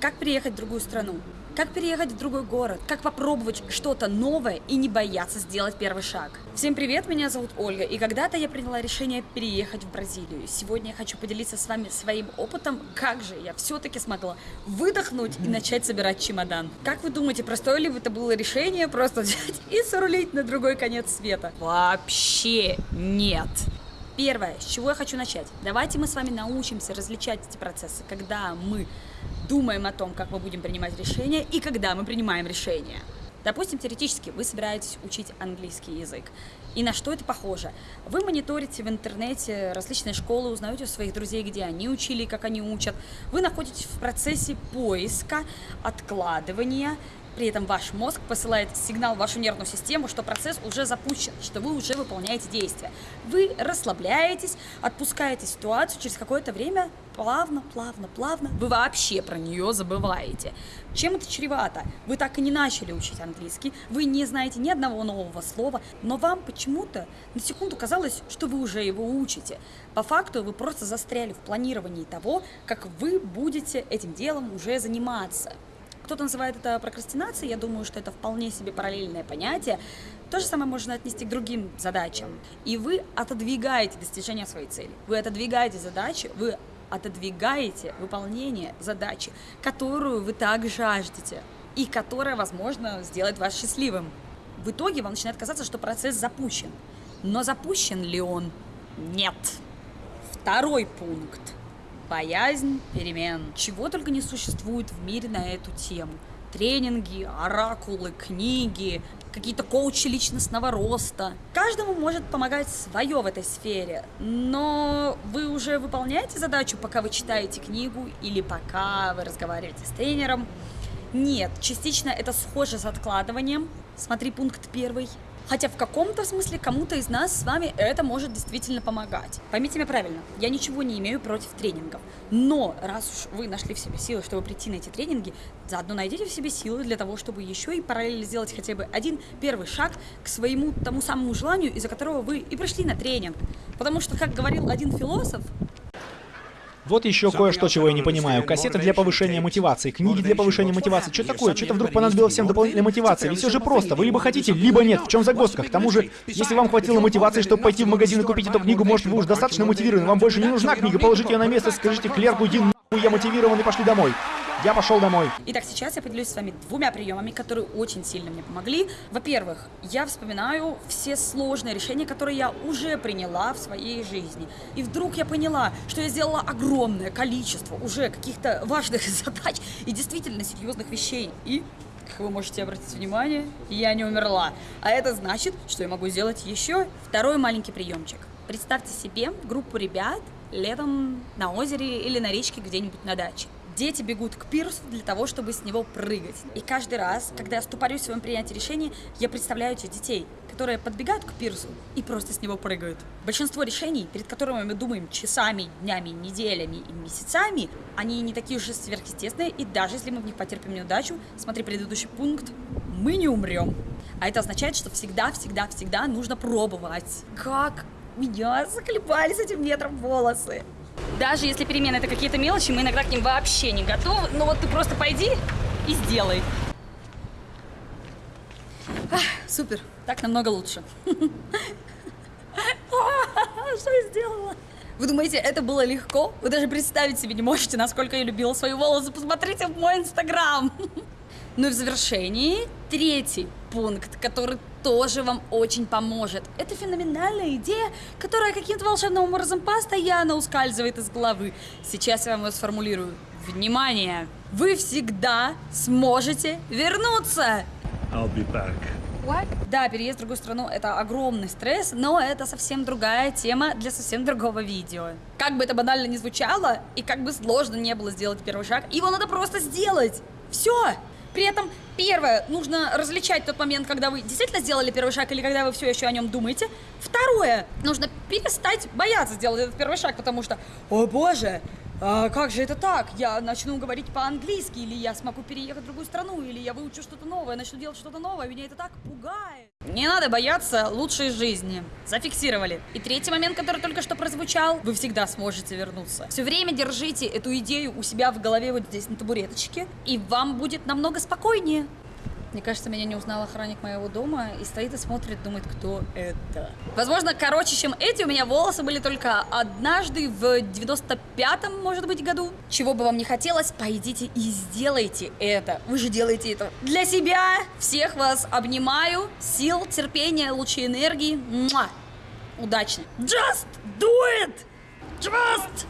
Как переехать в другую страну? Как переехать в другой город? Как попробовать что-то новое и не бояться сделать первый шаг? Всем привет, меня зовут Ольга, и когда-то я приняла решение переехать в Бразилию. Сегодня я хочу поделиться с вами своим опытом, как же я все-таки смогла выдохнуть и начать собирать чемодан. Как вы думаете, простое ли это было решение просто взять и срулить на другой конец света? Вообще нет. Первое, с чего я хочу начать. Давайте мы с вами научимся различать эти процессы, когда мы думаем о том, как мы будем принимать решения, и когда мы принимаем решения. Допустим, теоретически вы собираетесь учить английский язык. И на что это похоже? Вы мониторите в интернете различные школы, узнаете у своих друзей, где они учили как они учат. Вы находитесь в процессе поиска, откладывания, при этом ваш мозг посылает сигнал в вашу нервную систему, что процесс уже запущен, что вы уже выполняете действия. Вы расслабляетесь, отпускаете ситуацию, через какое-то время плавно, плавно, плавно вы вообще про нее забываете. Чем это чревато? Вы так и не начали учить английский, вы не знаете ни одного нового слова, но вам почему-то на секунду казалось, что вы уже его учите. По факту вы просто застряли в планировании того, как вы будете этим делом уже заниматься. Кто-то называет это прокрастинацией, я думаю, что это вполне себе параллельное понятие. То же самое можно отнести к другим задачам. И вы отодвигаете достижение своей цели. Вы отодвигаете задачи, вы отодвигаете выполнение задачи, которую вы так жаждете и которая, возможно, сделает вас счастливым. В итоге вам начинает казаться, что процесс запущен. Но запущен ли он? Нет. Второй пункт – Боязнь перемен. Чего только не существует в мире на эту тему. Тренинги, оракулы, книги, какие-то коучи личностного роста. Каждому может помогать свое в этой сфере, но вы уже выполняете задачу, пока вы читаете книгу или пока вы разговариваете с тренером. Нет, частично это схоже с откладыванием. Смотри пункт первый. Хотя в каком-то смысле кому-то из нас с вами это может действительно помогать. Поймите меня правильно, я ничего не имею против тренингов. Но раз уж вы нашли в себе силы, чтобы прийти на эти тренинги, заодно найдите в себе силы для того, чтобы еще и параллельно сделать хотя бы один первый шаг к своему тому самому желанию, из-за которого вы и пришли на тренинг. Потому что, как говорил один философ, вот еще кое-что, чего я не понимаю. Кассеты для повышения мотивации, книги для повышения мотивации. Что такое? Что-то вдруг понадобилось всем дополнительной мотивации? Ведь все же просто. Вы либо хотите, либо нет. В чем загвоздка? К тому же, если вам хватило мотивации, чтобы пойти в магазин и купить эту книгу, может, вы уж достаточно мотивированы. Вам больше не нужна книга. Положите ее на место, скажите клерку, иди нахуй, я мотивирован и пошли домой. Я пошел домой. Итак, сейчас я поделюсь с вами двумя приемами, которые очень сильно мне помогли. Во-первых, я вспоминаю все сложные решения, которые я уже приняла в своей жизни. И вдруг я поняла, что я сделала огромное количество уже каких-то важных задач и действительно серьезных вещей. И как вы можете обратить внимание, я не умерла. А это значит, что я могу сделать еще второй маленький приемчик. Представьте себе группу ребят летом на озере или на речке где-нибудь на даче. Дети бегут к пирсу для того, чтобы с него прыгать. И каждый раз, когда я ступорюсь в своем принятии решений, я представляю этих детей, которые подбегают к пирсу и просто с него прыгают. Большинство решений, перед которыми мы думаем часами, днями, неделями и месяцами, они не такие уж сверхъестественные, и даже если мы в них потерпим неудачу, смотри предыдущий пункт, мы не умрем. А это означает, что всегда-всегда-всегда нужно пробовать. Как меня заколебали с этим ветром волосы. Даже если перемены это какие-то мелочи, мы иногда к ним вообще не готовы. Но вот ты просто пойди и сделай. Ах, супер, так намного лучше. Что я сделала? Вы думаете, это было легко? Вы даже представить себе не можете, насколько я любила свои волосы. Посмотрите в мой инстаграм. Ну и в завершении третий пункт, который тоже вам очень поможет. Это феноменальная идея, которая каким-то волшебным образом постоянно ускальзывает из головы. Сейчас я вам ее сформулирую. Внимание! Вы всегда сможете вернуться! I'll be back. What? Да, переезд в другую страну это огромный стресс, но это совсем другая тема для совсем другого видео. Как бы это банально не звучало, и как бы сложно не было сделать первый шаг, его надо просто сделать. Все! При этом, первое, нужно различать тот момент, когда вы действительно сделали первый шаг или когда вы все еще о нем думаете. Второе, нужно перестать бояться сделать этот первый шаг, потому что, о боже, а как же это так? Я начну говорить по-английски, или я смогу переехать в другую страну, или я выучу что-то новое, начну делать что-то новое, меня это так пугает. Не надо бояться лучшей жизни. Зафиксировали. И третий момент, который только что прозвучал, вы всегда сможете вернуться. Все время держите эту идею у себя в голове вот здесь на табуреточке, и вам будет намного спокойнее. Мне кажется, меня не узнал охранник моего дома и стоит и смотрит, думает, кто это. Возможно, короче, чем эти, у меня волосы были только однажды в 95-м, может быть, году. Чего бы вам не хотелось, пойдите и сделайте это. Вы же делаете это для себя. Всех вас обнимаю. Сил, терпения, лучей энергии. Муа! Удачи. Just do it! Just